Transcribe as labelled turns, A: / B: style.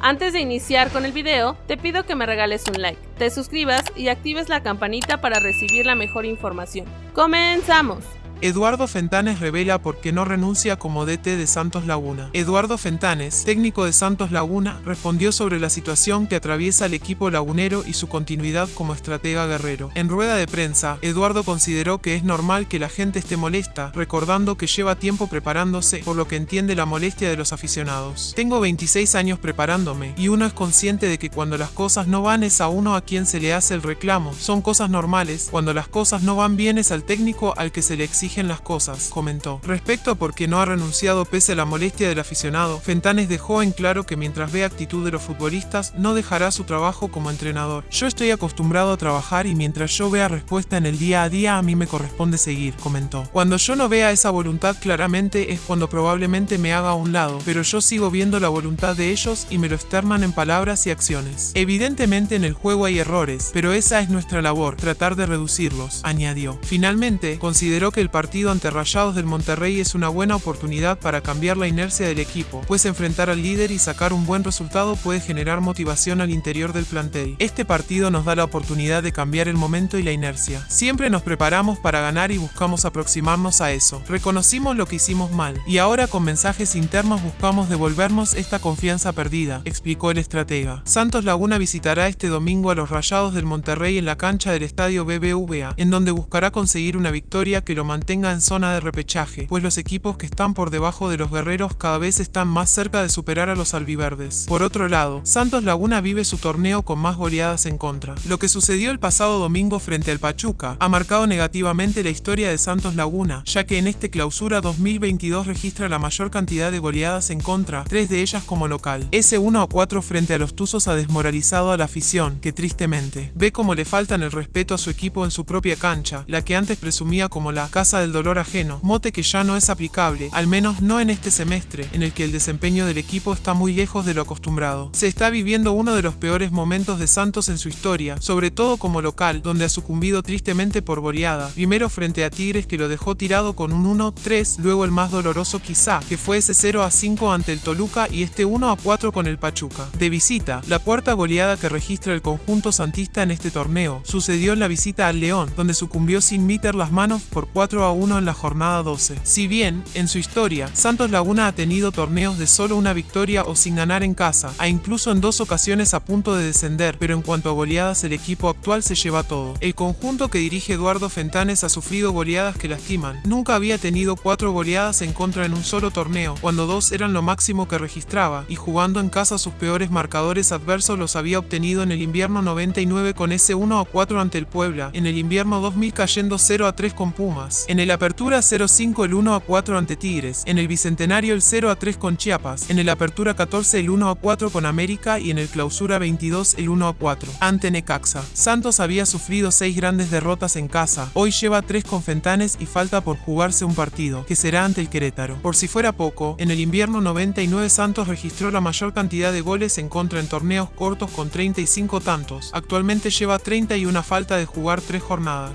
A: Antes de iniciar con el video, te pido que me regales un like, te suscribas y actives la campanita para recibir la mejor información. ¡Comenzamos!
B: Eduardo Fentanes revela por qué no renuncia como DT de Santos Laguna. Eduardo Fentanes, técnico de Santos Laguna, respondió sobre la situación que atraviesa el equipo lagunero y su continuidad como estratega guerrero. En rueda de prensa, Eduardo consideró que es normal que la gente esté molesta, recordando que lleva tiempo preparándose, por lo que entiende la molestia de los aficionados. Tengo 26 años preparándome, y uno es consciente de que cuando las cosas no van es a uno a quien se le hace el reclamo. Son cosas normales, cuando las cosas no van bien es al técnico al que se le exige las cosas, comentó. Respecto a por qué no ha renunciado pese a la molestia del aficionado, Fentanes dejó en claro que mientras ve actitud de los futbolistas, no dejará su trabajo como entrenador. Yo estoy acostumbrado a trabajar y mientras yo vea respuesta en el día a día, a mí me corresponde seguir, comentó. Cuando yo no vea esa voluntad claramente es cuando probablemente me haga a un lado, pero yo sigo viendo la voluntad de ellos y me lo externan en palabras y acciones. Evidentemente en el juego hay errores, pero esa es nuestra labor, tratar de reducirlos, añadió. Finalmente, consideró que el partido ante Rayados del Monterrey es una buena oportunidad para cambiar la inercia del equipo, pues enfrentar al líder y sacar un buen resultado puede generar motivación al interior del plantel. Este partido nos da la oportunidad de cambiar el momento y la inercia. Siempre nos preparamos para ganar y buscamos aproximarnos a eso. Reconocimos lo que hicimos mal, y ahora con mensajes internos buscamos devolvernos esta confianza perdida, explicó el estratega. Santos Laguna visitará este domingo a los Rayados del Monterrey en la cancha del estadio BBVA, en donde buscará conseguir una victoria que lo mantenga tenga en zona de repechaje, pues los equipos que están por debajo de los guerreros cada vez están más cerca de superar a los albiverdes. Por otro lado, Santos Laguna vive su torneo con más goleadas en contra. Lo que sucedió el pasado domingo frente al Pachuca ha marcado negativamente la historia de Santos Laguna, ya que en este clausura 2022 registra la mayor cantidad de goleadas en contra, tres de ellas como local. Ese 1 a 4 frente a los Tuzos ha desmoralizado a la afición, que tristemente ve como le faltan el respeto a su equipo en su propia cancha, la que antes presumía como la casa del dolor ajeno, mote que ya no es aplicable, al menos no en este semestre, en el que el desempeño del equipo está muy lejos de lo acostumbrado. Se está viviendo uno de los peores momentos de Santos en su historia, sobre todo como local, donde ha sucumbido tristemente por goleada, primero frente a Tigres que lo dejó tirado con un 1-3, luego el más doloroso quizá, que fue ese 0-5 ante el Toluca y este 1-4 con el Pachuca. De visita, la cuarta goleada que registra el conjunto santista en este torneo, sucedió en la visita al León, donde sucumbió sin meter las manos por 4 a 1 en la jornada 12. Si bien, en su historia, Santos Laguna ha tenido torneos de solo una victoria o sin ganar en casa, a incluso en dos ocasiones a punto de descender, pero en cuanto a goleadas el equipo actual se lleva todo. El conjunto que dirige Eduardo Fentanes ha sufrido goleadas que lastiman. Nunca había tenido cuatro goleadas en contra en un solo torneo, cuando dos eran lo máximo que registraba, y jugando en casa sus peores marcadores adversos los había obtenido en el invierno 99 con ese 1 a 4 ante el Puebla, en el invierno 2000 cayendo 0 a 3 con Pumas, en el Apertura 0-5 el 1 a 4 ante Tigres, en el Bicentenario el 0 a 3 con Chiapas, en el Apertura 14 el 1 a 4 con América y en el Clausura 22 el 1 a 4 ante Necaxa. Santos había sufrido 6 grandes derrotas en casa, hoy lleva 3 con Fentanes y falta por jugarse un partido, que será ante el Querétaro. Por si fuera poco, en el invierno 99 Santos registró la mayor cantidad de goles en contra en torneos cortos con 35 tantos, actualmente lleva 30 y una falta de jugar 3 jornadas.